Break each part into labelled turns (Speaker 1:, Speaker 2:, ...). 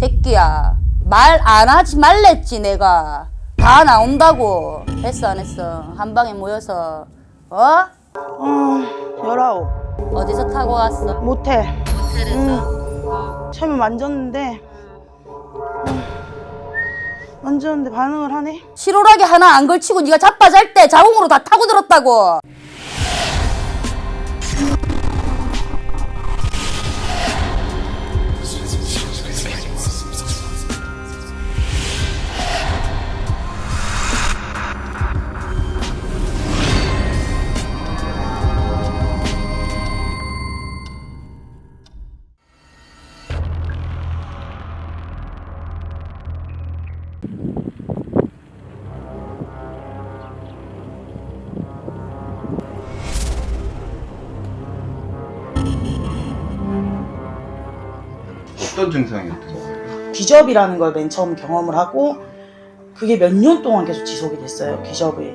Speaker 1: 새끼야 말 안 하지 말랬지 내가 다 나온다고 했어 안 했어 한 방에 모여서 어?
Speaker 2: 어, 열아홉.
Speaker 1: 어디서 타고 왔어?
Speaker 2: 모텔.
Speaker 1: 호텔에서
Speaker 2: 처음에 만졌는데, 음, 만졌는데 반응을 하네?
Speaker 1: 실오라기 하나 안 걸치고 네가 자빠잘 때 자궁으로 다 타고 들었다고
Speaker 3: 어떤 증상이었던 거예요?
Speaker 2: 기접이라는 걸 맨 처음 경험을 하고, 그게 몇 년 동안 계속 지속이 됐어요, 기접이.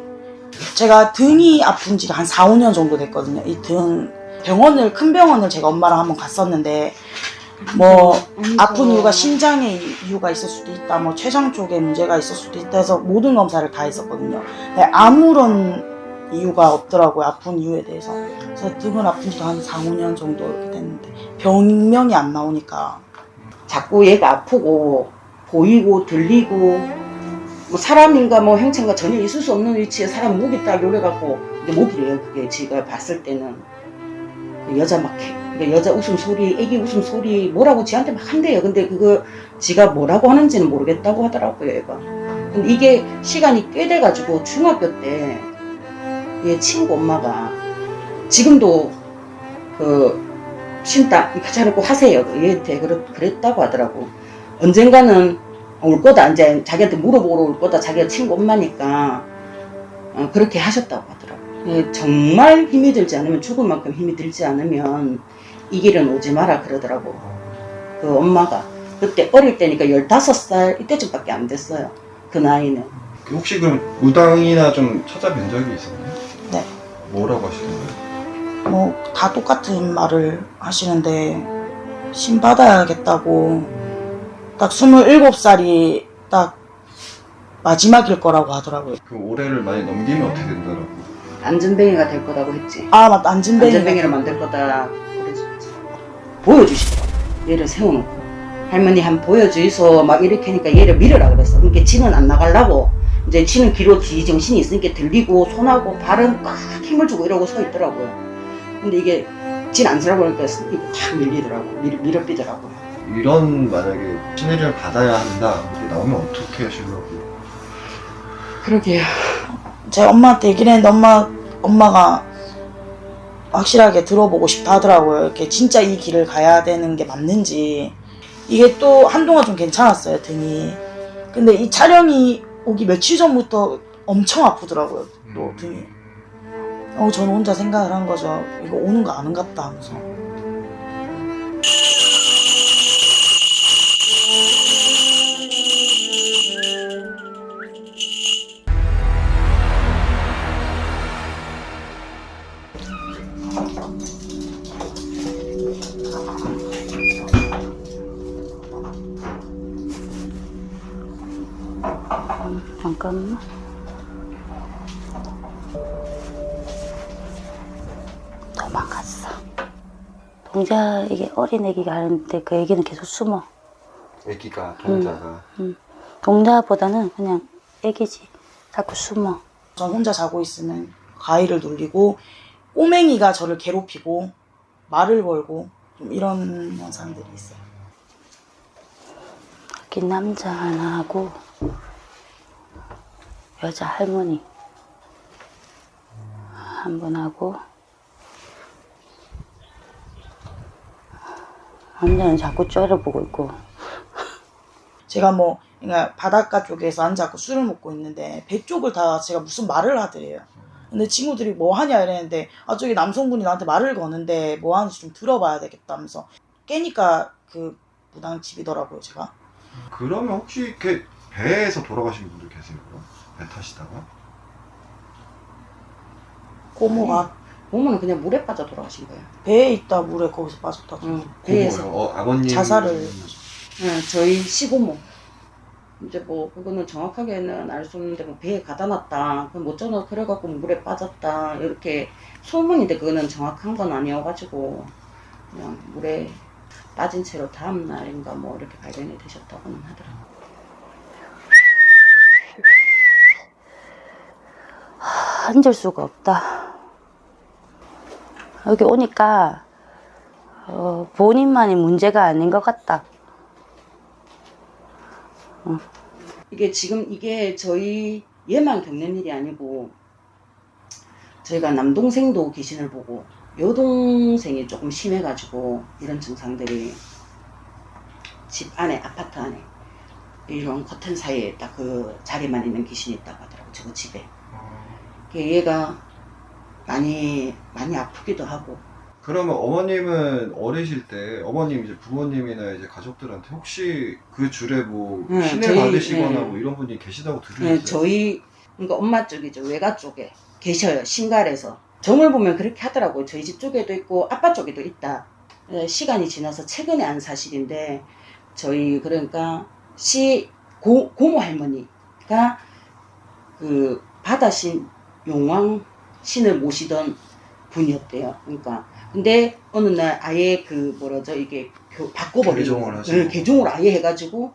Speaker 2: 제가 등이 아픈 지가 한 4, 5년 정도 됐거든요. 이 등, 병원을, 큰 병원을 제가 엄마랑 한번 갔었는데, 뭐, 아픈 이유가 심장에 이유가 있을 수도 있다, 뭐, 췌장 쪽에 문제가 있을 수도 있다 해서 모든 검사를 다 했었거든요. 근데 아무런 이유가 없더라고요, 아픈 이유에 대해서. 그래서 등을 아픈 지도 한 4, 5년 정도 이렇게 됐는데, 병명이 안 나오니까.
Speaker 4: 자꾸 얘가 아프고 보이고 들리고 뭐 사람인가 뭐 형체인가 전혀 있을 수 없는 위치에 사람 목이 딱 요래갖고 이게 목이래요 그게. 제가 봤을 때는. 여자 막 해- 그러니까 여자 웃음소리 애기 웃음소리 뭐라고 지한테 막 한대요. 근데 그거 지가 뭐라고 하는지는 모르겠다고 하더라고요 얘가. 근데 이게 시간이 꽤 돼가지고 중학교 때 얘 친구 엄마가 지금도 그 쉰다. 자를 꼭 하세요. 얘한테 그랬, 그랬다고 하더라고. 언젠가는 올 거다. 이제 자기한테 물어보러 올 거다. 자기가 친구 엄마니까. 어, 그렇게 하셨다고 하더라고. 예, 정말 힘이 들지 않으면 죽을 만큼 힘이 들지 않으면 이 길은 오지 마라 그러더라고. 그 엄마가. 그때 어릴 때니까 15살 이때쯤밖에 안 됐어요. 그 나이는.
Speaker 3: 혹시 그럼 무당이나 좀 찾아뵌 적이 있었나요?
Speaker 2: 네.
Speaker 3: 뭐라고 하시는 거예요?
Speaker 2: 뭐 다 똑같은 말을 하시는데 신 받아야겠다고 딱 27살이 딱 마지막일 거라고 하더라고요.
Speaker 3: 그 올해를 많이 넘기면 어떻게 된다라고?
Speaker 4: 안전뱅이가 될 거라고 했지.
Speaker 2: 아 맞다. 안진뱅이.
Speaker 4: 안전뱅이를 만들 거다 그래줬지. 보여주시더라고. 얘를 세워놓고. 할머니 한 보여주이소. 막 이렇게 하니까 얘를 밀으라 그랬어. 그러니까 지는 안 나가려고. 이제 지는 귀로 뒤 정신이 있으니까 들리고 손하고 발은 꽉 힘을 주고 이러고 서 있더라고요 근데 이게 진 안 쓰라고 그러니까 이게 탁 밀리더라고 밀, 밀어삐더라고
Speaker 3: 이런 만약에 신의를 받아야 한다 이렇게 나오면 어떻게 하시려고
Speaker 4: 그러게요
Speaker 2: 제 엄마한테 얘기를 했는데 엄마, 엄마가 확실하게 들어보고 싶다 하더라고요. 이렇게 진짜 이 길을 가야 되는 게 맞는지. 이게 또 한동안 좀 괜찮았어요, 등이. 근데 이 촬영이 오기 며칠 전부터 엄청 아프더라고요, 또
Speaker 3: 음.
Speaker 2: 등이. 어, 저는 혼자 생각을 한 거죠. 이거 오는 거 아는갑다 하면서.
Speaker 1: 잠깐만 동자 이게 어린 애기가 하는데 그 애기는 계속 숨어.
Speaker 3: 애기가 동자가.
Speaker 1: 동자보다는 그냥 애기지. 자꾸 숨어.
Speaker 2: 전 혼자 자고 있으면 가위를 눌리고 꼬맹이가 저를 괴롭히고 말을 걸고 좀 이런 현상들이 있어요.
Speaker 1: 여기 남자 하나 하고 여자 할머니 한 분 하고 남자는 자꾸 째려보고 있고
Speaker 2: 제가 뭐 그러니까 바닷가 쪽에서 앉아서 술을 먹고 있는데 배 쪽을 다 제가 무슨 말을 하더래요. 근데 친구들이 뭐 하냐 이랬는데 아 저기 남성분이 나한테 말을 거는데 뭐 하는지 좀 들어봐야 되겠다 면서 깨니까 그 무당집이더라고요 제가.
Speaker 3: 그러면 혹시 이렇게 배에서 돌아가신 분들 계세요? 그럼? 배 타시다가?
Speaker 2: 고모가
Speaker 4: 보면은 그냥 물에 빠져 돌아가신 거예요
Speaker 2: 배에 있다 물에 거기서 빠졌다.
Speaker 4: 응,
Speaker 3: 그
Speaker 4: 배에서?
Speaker 3: 어, 아버님
Speaker 2: 자살을
Speaker 4: 네, 저희 시부모. 이제 뭐 그거는 정확하게는 알 수 없는데 뭐 배에 가다 놨다. 그못 전어 그래갖고 물에 빠졌다. 이렇게 소문인데 그거는 정확한 건 아니어가지고 그냥 물에 빠진 채로 다음 날인가 뭐 이렇게 발견이 되셨다고는 하더라고요.
Speaker 1: 앉을 수가 없다. 여기 오니까 어, 본인만이 문제가 아닌 것 같다.
Speaker 4: 이게 지금 이게 저희 얘만 겪는 일이 아니고 저희가 남동생도 귀신을 보고 여동생이 조금 심해가지고 이런 증상들이 집 안에 아파트 안에 이런 커튼 사이에 딱 그 자리만 있는 귀신이 있다고 하더라고 저 집에. 그게 얘가 많이 많이 아프기도 하고.
Speaker 3: 그러면 어머님은 어리실 때 어머님 이제 부모님이나 이제 가족들한테 혹시 그 줄에 뭐
Speaker 4: 네,
Speaker 3: 신뢰
Speaker 4: 저희,
Speaker 3: 받으시거나
Speaker 4: 네.
Speaker 3: 뭐 이런 분이 계시다고
Speaker 4: 네,
Speaker 3: 들으셨어요?
Speaker 4: 저희 그러니까 엄마 쪽이죠. 외가 쪽에 계셔요 신갈에서. 정을 보면 그렇게 하더라고요. 저희 집 쪽에도 있고 아빠 쪽에도 있다. 네, 시간이 지나서 최근에 한 사실인데 저희 그러니까 시 고, 고모 할머니가 그 바다신 용왕 신을 모시던 분이었대요 그러니까 근데 어느 날 아예 그 뭐라죠 이게 교- 바꿔버린
Speaker 3: 개종을. 하시고.
Speaker 4: 네, 개종을 아예 해가지고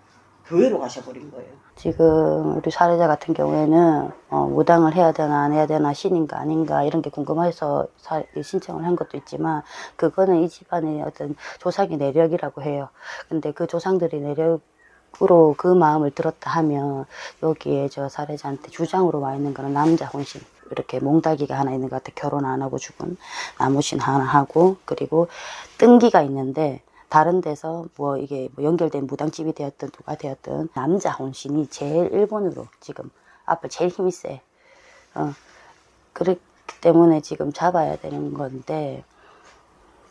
Speaker 4: 교회로 가셔버린 거예요
Speaker 1: 지금 우리 사례자 같은 경우에는 어, 무당을 해야 되나 안 해야 되나 신인가 아닌가 이런 게 궁금해서 사- 신청을 한 것도 있지만 그거는 이 집안의 어떤 조상의 내력이라고 해요. 근데 그 조상들이 내력 으로 그 마음을 들었다 하면 여기에 저 사례자한테 주장으로 와 있는 거는 남자 혼신 이렇게 몽다기가 하나 있는 것 같아 결혼 안 하고 죽은 나무신 하나 하고 그리고 뜬기가 있는데 다른 데서 뭐 이게 뭐 연결된 무당집이 되었든 누가 되었든 남자 혼신이 제일 일본으로 지금 앞을 제일 힘이 세. 어, 그렇기 때문에 지금 잡아야 되는 건데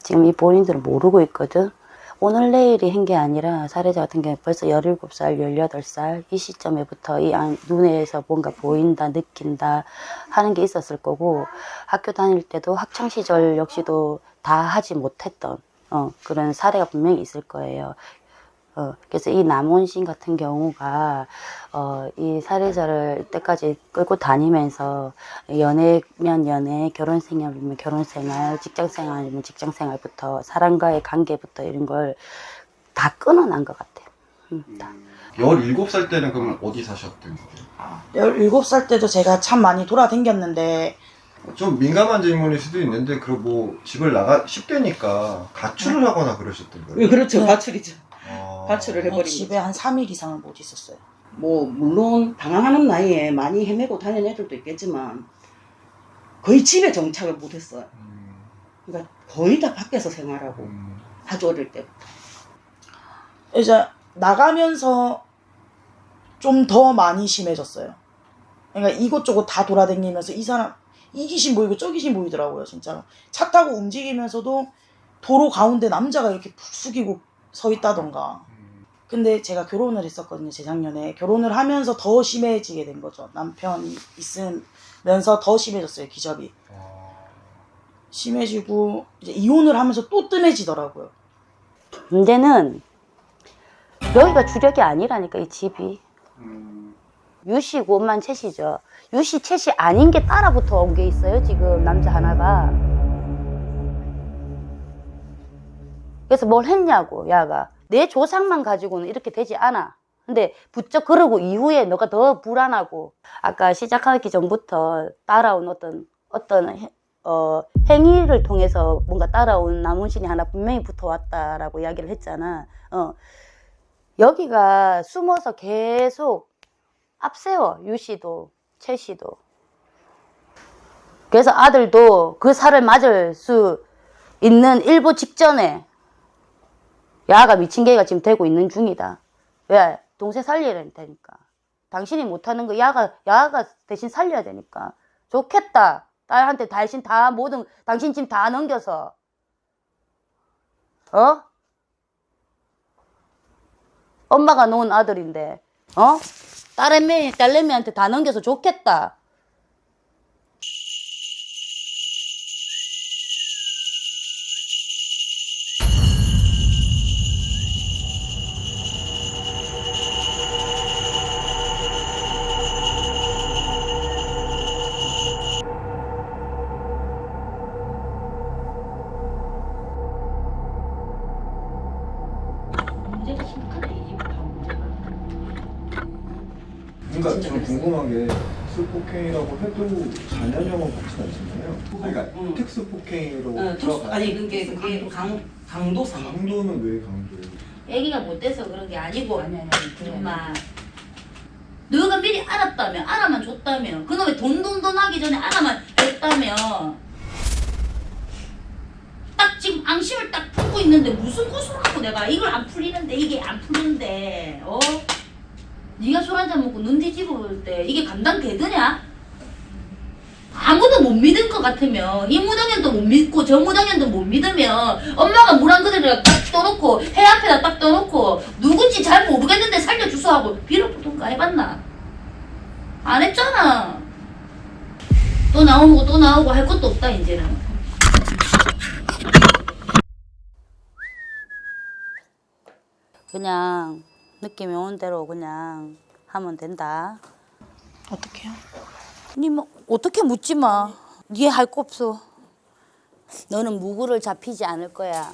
Speaker 1: 지금 이 본인들은 모르고 있거든. 오늘 내일이 한 게 아니라 사례자 같은 경우에 벌써 17살, 18살 이 시점에부터 이 안- 눈에서 뭔가 보인다, 느낀다 하는 게 있었을 거고 학교 다닐 때도 학창 시절 역시도 다 하지 못했던 어, 그런 사례가 분명히 있을 거예요. 어, 그래서 이 남원신 같은 경우가 어, 이 사례자를 이때까지 끌고 다니면서 연애면 연애, 결혼 생활이면 결혼 생활, 직장 생활이면 직장 생활부터 사람과의 관계부터 이런 걸 다 끊어난 것 같아요. 음, 다.
Speaker 3: 17살 때는 그럼 어디 사셨던 거예요?
Speaker 2: 17살 때도 제가 참 많이 돌아다녔는데
Speaker 3: 좀 민감한 질문일 수도 있는데 그뭐 집을 나가 10대니까 가출을 하거나 그러셨던
Speaker 4: 예,
Speaker 3: 거예요?
Speaker 4: 그렇죠
Speaker 2: 네.
Speaker 4: 가출이죠
Speaker 3: 아.
Speaker 4: 가출을 해버린
Speaker 2: 집에 한 3일 이상을 못 있었어요.
Speaker 4: 뭐 물론 방황하는 나이에 많이 헤매고 다니는 애들도 있겠지만 거의 집에 정착을 못했어요.
Speaker 3: 음,
Speaker 4: 그러니까 거의 다 밖에서 생활하고
Speaker 3: 음.
Speaker 4: 아주 어릴 때부터.
Speaker 2: 이제 나가면서 좀 더 많이 심해졌어요. 그러니까 이곳저곳 다 돌아다니면서 이 사람 이 귀신 보이고 저 귀신 보이더라고요, 진짜로. 차 타고 움직이면서도 도로 가운데 남자가 이렇게 푹 숙이고 서 있다던가.
Speaker 3: 음.
Speaker 2: 근데 제가 결혼을 했었거든요, 재작년에. 결혼을 하면서 더 심해지게 된 거죠. 남편이 있으면서 더 심해졌어요, 기적이.
Speaker 3: 아.
Speaker 2: 심해지고, 이제 이혼을 하면서 또 뜸해지더라고요.
Speaker 1: 문제는 여기가 주력이 아니라니까 이 집이.
Speaker 3: 음.
Speaker 1: 유씨 고만 채씨죠. 유씨 채씨 아닌 게 따라붙어 온 게 있어요, 지금 남자 하나가. 그래서 뭘 했냐고, 야가. 내 조상만 가지고는 이렇게 되지 않아. 근데 부쩍 그러고 이후에 너가 더 불안하고, 아까 시작하기 전부터 따라온 어떤, 어떤, 해- 어, 행위를 통해서 뭔가 따라온 나무신이 하나 분명히 붙어왔다라고 이야기를 했잖아. 어. 여기가 숨어서 계속 앞세워 유씨도 채씨도 그래서 아들도 그 살을 맞을 수 있는 일보 직전에 야가 미친 개가 지금 되고 있는 중이다. 왜? 동생 살려야 되니까. 당신이 못하는 거 야가 야가 대신 살려야 되니까. 좋겠다. 딸한테 당신 다 모든 당신 짐다 넘겨서. 어? 엄마가 놓은 아들인데 어? 딸애미, 딸내미한테 다 넘겨서 좋겠다.
Speaker 3: 저는 궁금한 게 특수폭행이라고 해도 자녀형은 그렇진 않잖아요. 아니, 그러니까
Speaker 4: 응.
Speaker 3: 특수폭행으로
Speaker 4: 어,
Speaker 3: 들어가.
Speaker 4: 아니 그게 그게 강 강도상.
Speaker 3: 강도는 왜 강도예요?
Speaker 5: 애기가 못돼서 그런 게 아니고 엄마 너가 미리 알았다면 알아만 줬다면 그놈의 돈돈돈 하기 전에 알아만 줬다면 딱 지금 앙심을 딱 품고 있는데 무슨 고수를 하고 내가 이걸 안 풀리는데 이게 안 풀리는데 어? 네가 술 한잔 먹고 눈 뒤집어 볼때 이게 감당되드냐? 아무도 못 믿을 것 같으면 이 무당년도 못 믿고 저 무당년도 못 믿으면 엄마가 물 한 그릇을 딱 떠놓고 해 앞에다 딱 떠놓고 누군지 잘 모르겠는데 살려주소 하고 빌어보던가 해봤나? 안 했잖아. 또 나오고 또 나오고 할 것도 없다 이제는.
Speaker 1: 그냥 느낌이 오는 대로 그냥 하면 된다.
Speaker 2: 어떡해요?
Speaker 1: 니 뭐 어떻게 묻지 마. 니 할 거 없어. 너는 무구를 잡히지 않을 거야.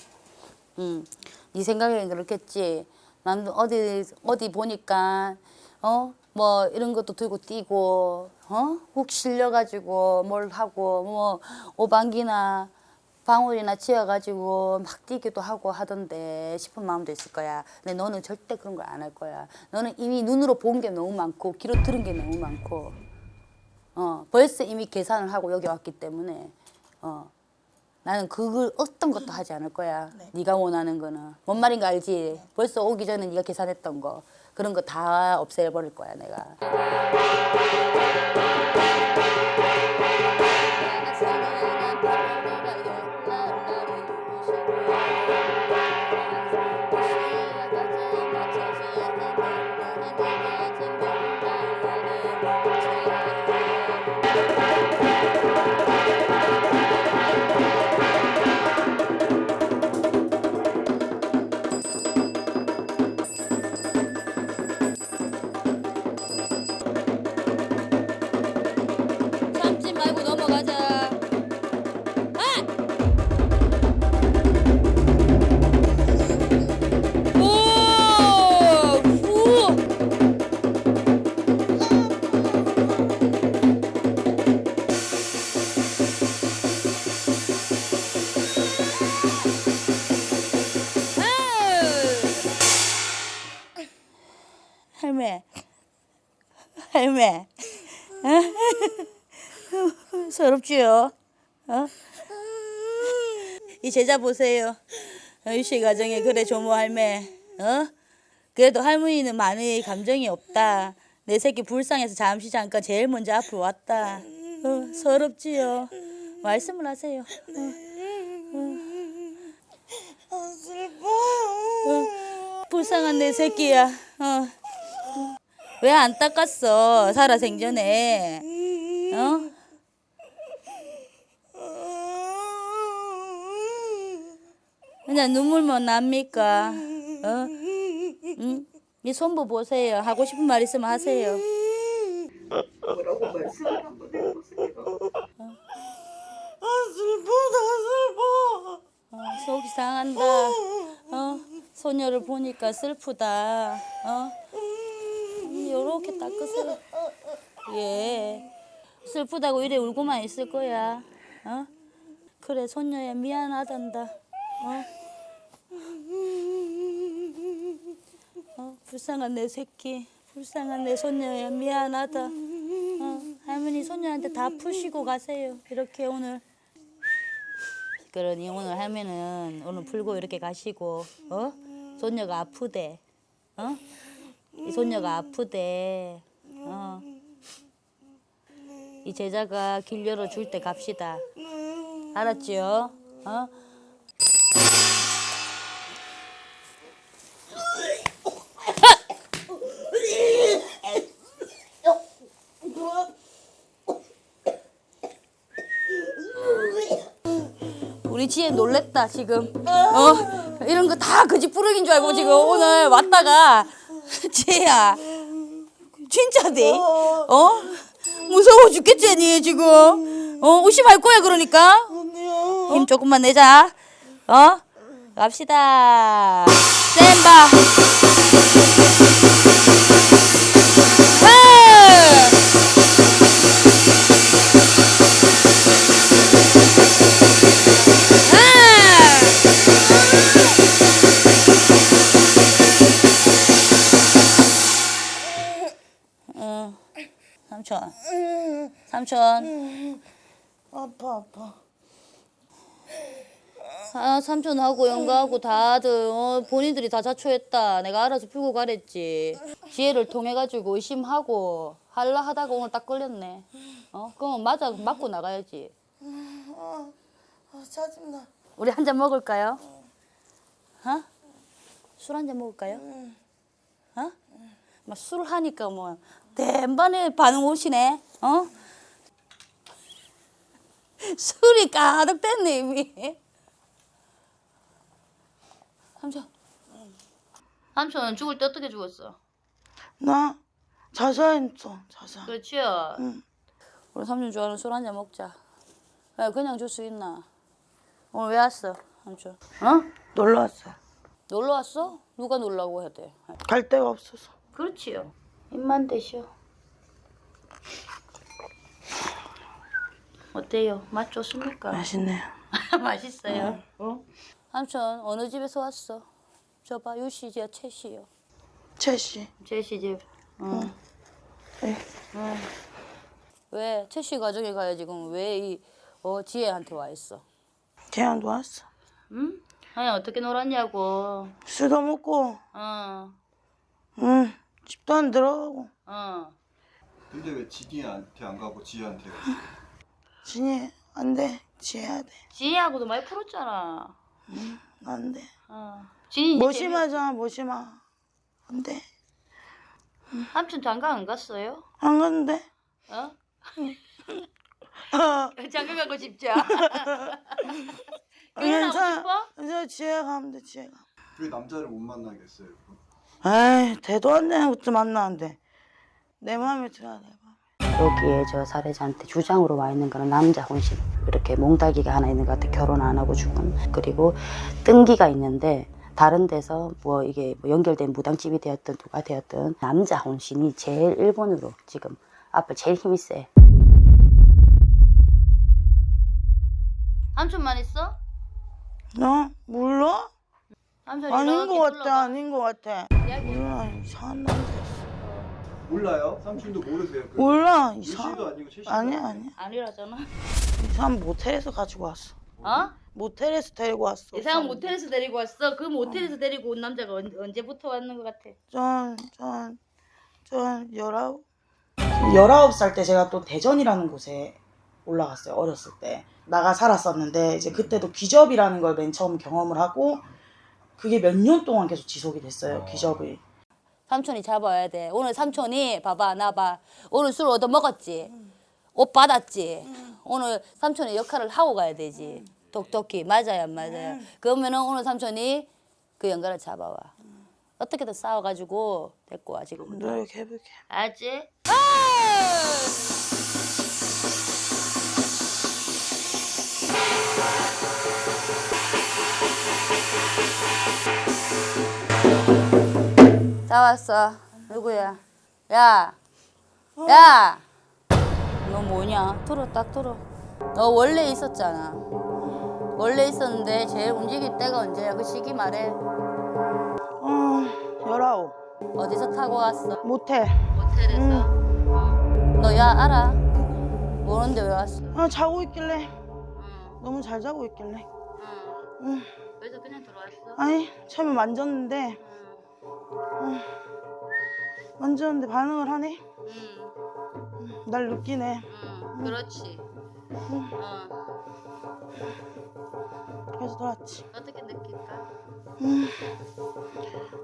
Speaker 1: 응. 네 생각엔 그렇겠지. 난 어디 어디 보니까 어 뭐 이런 것도 들고 뛰고 어 훅 실려가지고 뭘 하고 뭐 오방기나 방울이나 치여가지고 막 뛰기도 하고 하던데 싶은 마음도 있을 거야. 근데 너는 절대 그런 걸 안 할 거야. 너는 이미 눈으로 본 게 너무 많고 귀로 들은 게 너무 많고 어 벌써 이미 계산을 하고 여기 왔기 때문에 어 나는 그걸 어떤 것도 하지 않을 거야. 네. 가 원하는 거는 뭔 말인가 알지? 벌써 오기 전에 네가 계산했던 거 그런 거 다 없애버릴 거야 내가. 서럽지요? 어? 이 제자 보세요. 유씨 가정에 그래 조모 할매, 어? 그래도 할머니는 많이 감정이 없다. 내 새끼 불쌍해서 잠시 잠깐 제일 먼저 앞으로 왔다. 어, 서럽지요? 말씀을 하세요. 어, 불쌍한 내 새끼야. 어. 왜 안 닦았어? 살아 생전에. 어? 그냥 눈물만 납니까? 어? 응? 이 손부 보세요. 하고 싶은 말 있으면 하세요.
Speaker 4: 뭐라고 말씀을 한번 해보세요.
Speaker 1: 어, 속이 상한다. 어? 소녀를 보니까 슬프다. 어? 음, 요렇게 닦으세요. 예. 슬프다고 이래 울고만 있을 거야. 어? 그래, 손녀야 미안하단다. 어? 어, 불쌍한 내 새끼, 불쌍한 내 손녀야 미안하다. 어, 할머니 손녀한테 다 푸시고 가세요. 이렇게 오늘. 그러니 오늘 할머니는 오늘 풀고 이렇게 가시고, 어? 손녀가 아프대, 어? 이 손녀가 아프대, 어? 이 제자가 길 열어줄 때 갑시다. 알았지요? 어? 우리 지혜 놀랬다 지금. 어? 이런 거 다 그지 뿌르긴 줄 알고 지금 오늘 왔다가. 지혜야. 진짜대 어? 무서워 죽겠지 니 지금. 어 의심할 거야 그러니까. 힘 조금만 내자. 어? 갑시다. 센바 삼촌. 삼촌.
Speaker 2: 아파 아파.
Speaker 1: 아 삼촌하고 영가하고 다들 어, 본인들이 다 자초했다. 내가 알아서 풀고 가랬지. 지혜를 통해 가지고 의심하고 할라 하다가 오늘 딱 걸렸네. 어 그럼 맞아 맞고 나가야지.
Speaker 2: 아, 아 짜증나.
Speaker 1: 우리 한 잔 먹을까요? 어? 술 한 잔 먹을까요? 어? 막 술 하니까 뭐 대반에 반응 오시네. 어? 술이 가득 됐네 이미. 삼촌. 삼촌 죽을 때 어떻게 죽었어?
Speaker 2: 나 자살했어 자살.
Speaker 1: 그렇지요.
Speaker 2: 응.
Speaker 1: 우리 삼촌 좋아하는 술 한 잔 먹자. 야, 그냥 줄 수 있나? 오늘 왜 왔어, 삼촌? 어?
Speaker 2: 놀러 왔어.
Speaker 1: 놀러 왔어? 누가 놀라고 해야 돼?
Speaker 2: 갈 데가 없어서.
Speaker 1: 그렇지요. 입만 대시오. 어때요? 맛 좋습니까?
Speaker 2: 맛있네요.
Speaker 1: 맛있어요. 어? 삼촌 어느 집에서 왔어? 저봐 유씨 집, 채씨요.
Speaker 2: 채씨.
Speaker 1: 채씨 집. 응.
Speaker 2: 네.
Speaker 1: 응. 왜 채씨 가정에 가야 지금 왜이 어, 지혜한테 와 있어?
Speaker 2: 걔한테 왔어.
Speaker 1: 응? 아니 어떻게 놀았냐고.
Speaker 2: 술도 먹고,
Speaker 1: 어.
Speaker 2: 응. 집도 안 들어가고.
Speaker 1: 어.
Speaker 3: 근데 왜 지니한테 안 가고 지혜한테 갔어?
Speaker 2: 진이 안 돼. 지해야 돼.
Speaker 1: 지혜하고도 많이 풀었잖아.
Speaker 2: 안 돼.
Speaker 1: 어. 진이 이제
Speaker 2: 무심하잖아 무심하. 안 돼.
Speaker 1: 재미- 삼촌 장가 안 갔어요?
Speaker 2: 안 갔는데.
Speaker 1: 어?
Speaker 2: 아,
Speaker 1: 장가 가고 싶죠? 결혼하고
Speaker 2: 괜찮아.
Speaker 1: 싶어?
Speaker 2: 이제 지혜가 가면 돼 지혜가.
Speaker 3: 왜 남자를 못 만나겠어요?
Speaker 2: 에이 대도 안 되는 것도 만나는데 내 마음에 들어 내 마음에.
Speaker 6: 여기에 저 사례자한테 주장으로 와 있는 거는 남자 혼신 이렇게 몽다기가 하나 있는 것 같아 결혼 안 하고 죽은 그리고 뜬기가 있는데 다른 데서 뭐 이게 뭐 연결된 무당집이 되었든 누가 되었든 남자 혼신이 제일 일본으로 지금 앞을 제일 힘이 세
Speaker 1: 삼촌만 있어?
Speaker 2: 너 몰라? 아닌 것 같아. 아닌 것 같아.
Speaker 1: 이야기.
Speaker 2: 몰라 이상한 남자.
Speaker 3: 몰라요? 삼촌도 모르세요? 그
Speaker 2: 몰라 이상.
Speaker 3: 아니고 채씨도
Speaker 2: 아니야
Speaker 3: 아니고.
Speaker 2: 아니야.
Speaker 1: 아니라잖아.
Speaker 2: 이상 모텔에서 가지고 왔어.
Speaker 1: 어?
Speaker 2: 모텔에서 데리고 왔어.
Speaker 1: 이상한 모텔에서 데리고 왔어. 그 모텔에서 데리고 온 남자가 언, 언제부터 왔는 것 같아?
Speaker 2: 전전전 열아홉. 열아홉 살 때 제가 또 대전이라는 곳에 올라갔어요 어렸을 때 나가 살았었는데 이제 그때도 기접이라는 걸 맨 처음 경험을 하고 그게 몇 년 동안 계속 지속이 됐어요 기접이
Speaker 1: 삼촌이 잡아야 돼. 오늘 삼촌이 봐봐 나 봐. 오늘 술 얻어 먹었지. 옷 받았지. 오늘 삼촌의 역할을 하고 가야 되지. 똑똑히 맞아요 안 맞아요. 그러면은 오늘 삼촌이 그 연가를 잡아와. 어떻게든 싸워가지고 데리고 와 지금.
Speaker 2: 노력해볼게
Speaker 1: 알지? 다 왔어. 누구야? 야, 야, 너 뭐냐? 들어, 딱 들어. 너 원래 있었잖아. 원래 있었는데 제일 움직일 때가 언제야? 그 시기 말해.
Speaker 2: 어 열아홉
Speaker 1: 어디서 타고 왔어?
Speaker 2: 모텔
Speaker 1: 모텔에서. 너야 알아? 모르는데 왜 왔어?
Speaker 2: 아 자고 있길래
Speaker 1: 응,
Speaker 2: 너무 잘 자고 있길래
Speaker 1: 응.
Speaker 2: 응.
Speaker 1: 그래서 그냥 들어왔어?
Speaker 2: 아니 처음에 만졌는데
Speaker 1: 응,
Speaker 2: 만졌는데 반응을 하네
Speaker 1: 응,
Speaker 2: 날 느끼네
Speaker 1: 응. 그렇지. 어,
Speaker 2: 그래서 들어왔지
Speaker 1: 어떻게 느낄까?
Speaker 2: 응.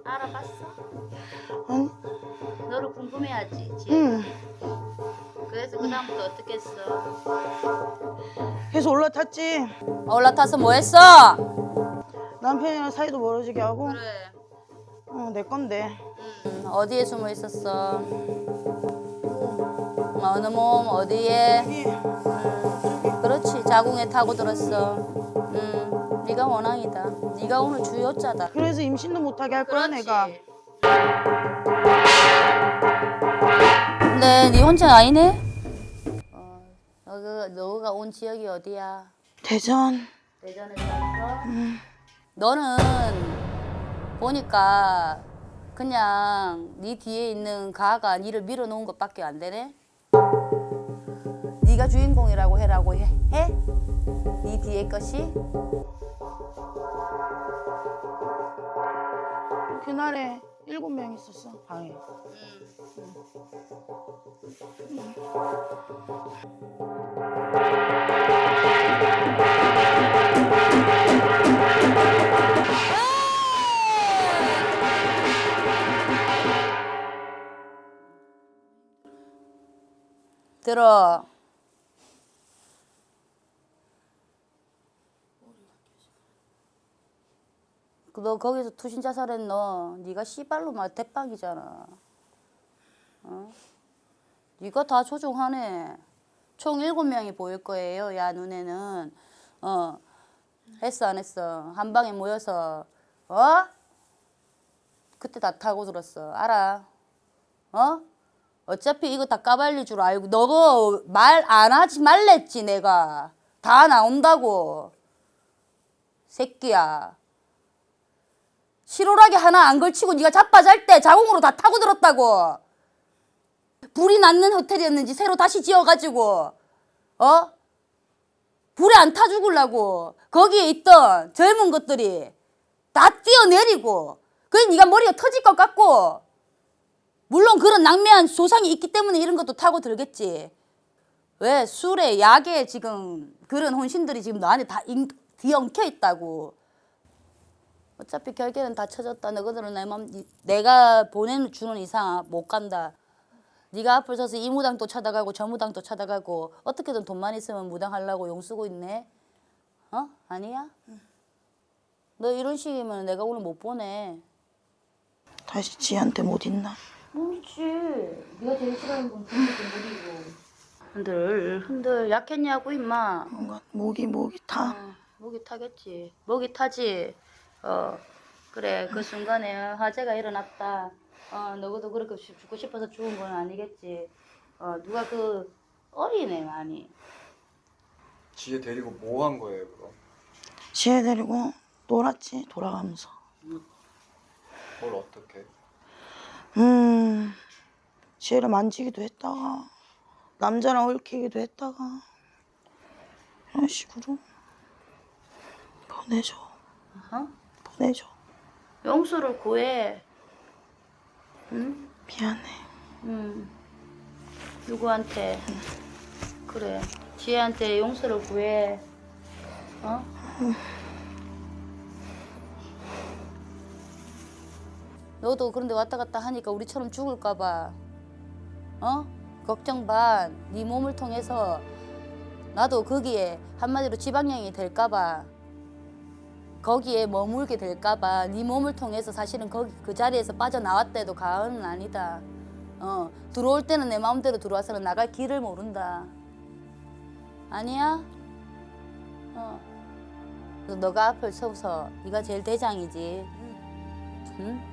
Speaker 1: 알아봤어?
Speaker 2: 아니
Speaker 1: 너를 궁금해하지. 지?
Speaker 2: 응.
Speaker 1: 그래서 그 다음부터 어떻게 했어?
Speaker 2: 계속 올라탔지
Speaker 1: 올라타서 뭐 했어?
Speaker 2: 남편이랑 사이도 멀어지게 하고
Speaker 1: 그래.
Speaker 2: 어, 내 건데
Speaker 1: 응, 어디에 숨어 있었어? 어느 몸 어디에?
Speaker 2: 여기
Speaker 1: 그렇지 자궁에 타고 들었어. 응, 네가 원앙이다. 네가 오늘 주요자다.
Speaker 2: 그래서 임신도 못하게 할 거야 내가
Speaker 1: 근데 네 혼자 아니네? 어, 너가 너가 온 지역이 어디야?
Speaker 2: 대전
Speaker 1: 대전에 살았어? 너는 보니까 그냥 네 뒤에 있는 가가 니를 밀어놓은 것밖에 안 되네? 네가 주인공이라고 해라고 해? 해? 네 뒤에 것이?
Speaker 2: 그날에 일곱 명 있었어 방에.
Speaker 1: 들어. 그너 거기서 투신 자살했너? 네가 씨발로 막 대빵이잖아. 어? 네가 다 조종하네. 총 일곱 명이 보일 거예요. 야 눈에는 어 했어 안 했어? 한 방에 모여서 어? 그때 다 타고 들었어. 알아? 어? 어차피 이거 다 까발릴 줄 알고 너가 말안 하지 말랬지 내가. 다 나온다고. 새끼야. 실오라기 하나 안 걸치고 네가 자빠잘 때 자궁으로 다 타고 들었다고. 불이 났는 호텔이었는지 새로 다시 지어가지고 어? 불에 안 타 죽으려고 거기에 있던 젊은 것들이 다 뛰어내리고 그래 네가 머리가 터질 것 같고 물론 그런 낭매한 조상이 있기 때문에 이런 것도 타고 들겠지. 왜 술에 약에 지금 그런 혼신들이 지금 너한테 다 인- 뒤엉켜 있다고. 어차피 결계는 다 쳐졌다. 너희들은 내 맘, 내가 보내주는 이상 못 간다. 네가 앞을 서서 이 무당 또 찾아가고 저 무당 또 찾아가고 어떻게든 돈만 있으면 무당 하려고 용 쓰고 있네. 어? 아니야? 너 이런 식이면 내가 오늘 못 보내.
Speaker 2: 다시 지한테 못 있나?
Speaker 1: 모르지. 네가 제일 싫어하는 건 돈도 무리고. 흔들 흔들 약했냐고 임마.
Speaker 2: 뭔가 목이 목이 타.
Speaker 1: 어, 목이 타겠지. 목이 타지. 어 그래 그 순간에 화재가 일어났다. 어 너도 그렇게 죽- 죽고 싶어서 죽은 건 아니겠지. 어 누가 그 어리네 많이.
Speaker 3: 지혜 데리고 뭐 한 거예요 그럼?
Speaker 2: 지혜 데리고 놀았지 돌아가면서.
Speaker 3: 뭘 어떻게?
Speaker 2: 음, 지혜를 만지기도 했다가 남자랑 얽히기도 했다가 이런 식으로 보내줘,
Speaker 1: 어?
Speaker 2: 보내줘.
Speaker 1: 용서를 구해. 응?
Speaker 2: 미안해.
Speaker 1: 응. 누구한테? 그래. 지혜한테 용서를 구해. 어? 너도 그런데 왔다 갔다 하니까 우리처럼 죽을까 봐. 어? 걱정 반. 네 몸을 통해서 나도 거기에 한마디로 지방령이 될까 봐. 거기에 머물게 될까 봐 네 몸을 통해서 사실은 거기 그 자리에서 빠져나왔대도 가언은 아니다. 어 들어올 때는 내 마음대로 들어와서는 나갈 길을 모른다. 아니야? 어. 너가 앞을 서서 네가 제일 대장이지. 응?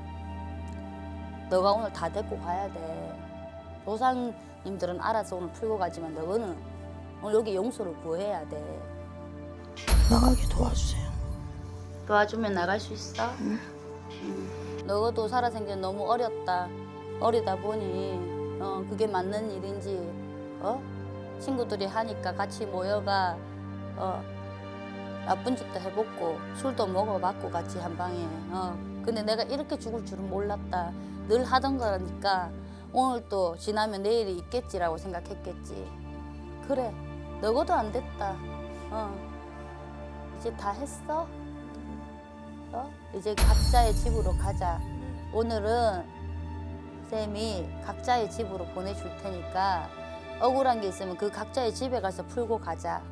Speaker 1: 너가 오늘 다 데리고 가야 돼. 조상님들은 알아서 오늘 풀고 가지만 너는 오늘 여기 용서를 구해야 돼.
Speaker 2: 나가게 도와주세요.
Speaker 1: 도와주면 나갈 수 있어? 응. 너도 살아생전 너무 어렸다. 어리다 보니 어 그게 맞는 일인지 어 친구들이 하니까 같이 모여가 어 나쁜 짓도 해봤고 술도 먹어봤고 같이 한 방에 어 근데 내가 이렇게 죽을 줄은 몰랐다. 늘 하던 거라니까 오늘 또 지나면 내일이 있겠지라고 생각했겠지. 그래 너고도 안 됐다. 어 이제 다 했어. 어? 이제 각자의 집으로 가자. 오늘은 쌤이 각자의 집으로 보내줄 테니까 억울한 게 있으면 그 각자의 집에 가서 풀고 가자.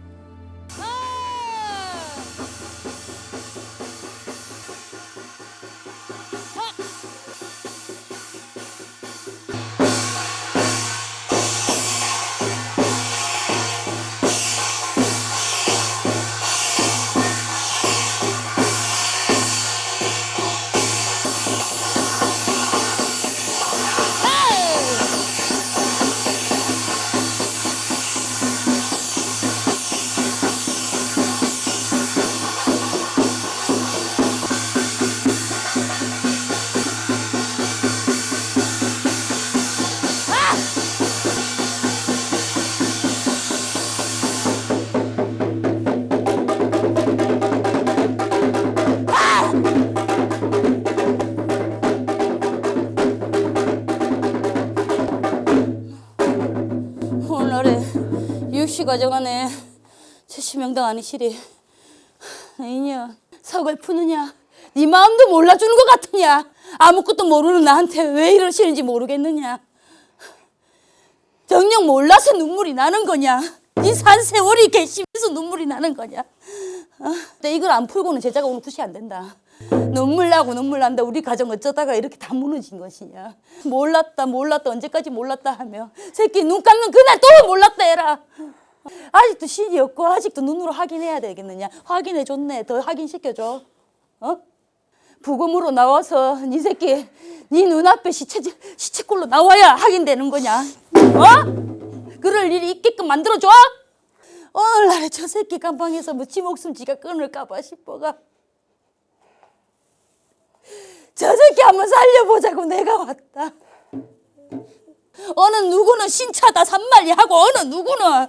Speaker 1: 구시 과정안에 70명당 아니시리. 이년 서글프느냐. 네 마음도 몰라주는 것 같으냐. 아무것도 모르는 나한테 왜 이러시는지 모르겠느냐. 정녕 몰라서 눈물이 나는 거냐. 네 산 세월이 괘씸해서 눈물이 나는 거냐. 어? 이걸 안 풀고는 제자가 오늘 굿이 안 된다. 눈물 나고 눈물 난다. 우리 가정 어쩌다가 이렇게 다 무너진 것이냐. 몰랐다 몰랐다 언제까지 몰랐다 하며. 새끼 눈 감는 그날 또 몰랐다 해라 아직도 신이 없고 아직도 눈으로 확인해야 되겠느냐 확인해 줬네 더 확인시켜줘 어? 부검으로 나와서 네 새끼 네 눈앞에 시체 시체꼴로 나와야 확인되는 거냐 어? 그럴 일이 있게끔 만들어줘 오늘날에 저 새끼 감방에서 뭐 지 목숨 지가 끊을까봐 싶어가 저 새끼 한번 살려보자고 내가 왔다. 어느 누구는 신차다 산말리 하고 어느 누구는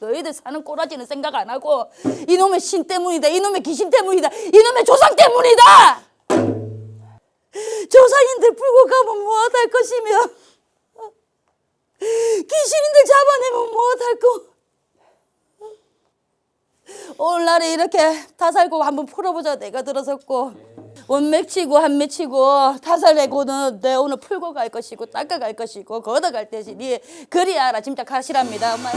Speaker 1: 너희들 사는 꼬라지는 생각 안 하고 이놈의 신 때문이다 이놈의 귀신 때문이다 이놈의 조상 때문이다! 조상인들 풀고 가면 무엇할 것이며 귀신인들 잡아내면 무엇할 거 오늘날에 이렇게 다 살고 한번 풀어보자 내가 들어섰고 원맥 치고 한맥 치고 타살내고는 내 오늘 풀고 갈 것이고 닦아 갈 것이고 걷어갈 것이니 그리 알아. 짐작 하시랍니다. 엄마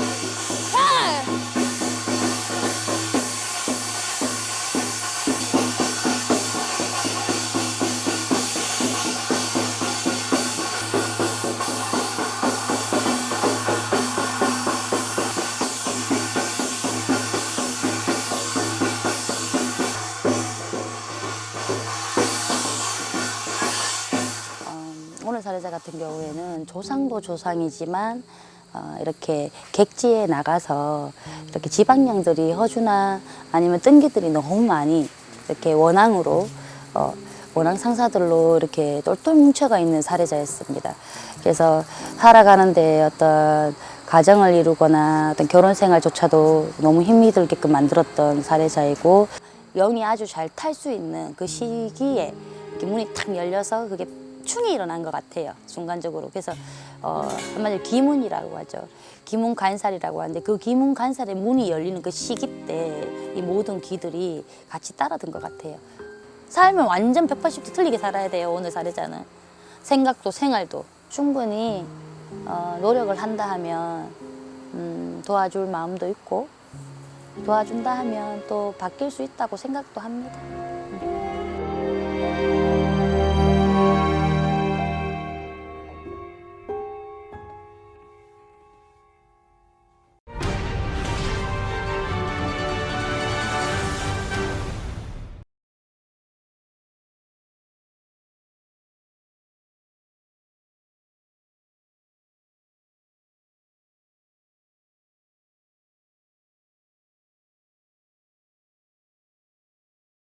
Speaker 7: 같은 경우에는 조상도 조상이지만 어, 이렇게 객지에 나가서 이렇게 지방령들이 허주나 아니면 뜬기들이 너무 많이 이렇게 원앙으로 어, 원앙 상사들로 이렇게 똘똘 뭉쳐가 있는 사례자였습니다. 그래서 살아가는데 어떤 가정을 이루거나 어떤 결혼 생활조차도 너무 힘이 들게끔 만들었던 사례자이고 영이 아주 잘 탈 수 있는 그 시기에 문이 탁 열려서 그게 충이 일어난 것 같아요 순간적으로. 그래서 어, 한마디로 기문이라고 하죠. 기문 간살이라고 하는데 그 기문 간살의 문이 열리는 그 시기 때 이 모든 기들이 같이 따라든 것 같아요. 삶을 완전 180도 틀리게 살아야 돼요 오늘 사례자는. 생각도 생활도. 충분히 어, 노력을 한다 하면 음, 도와줄 마음도 있고 도와준다 하면 또 바뀔 수 있다고 생각도 합니다.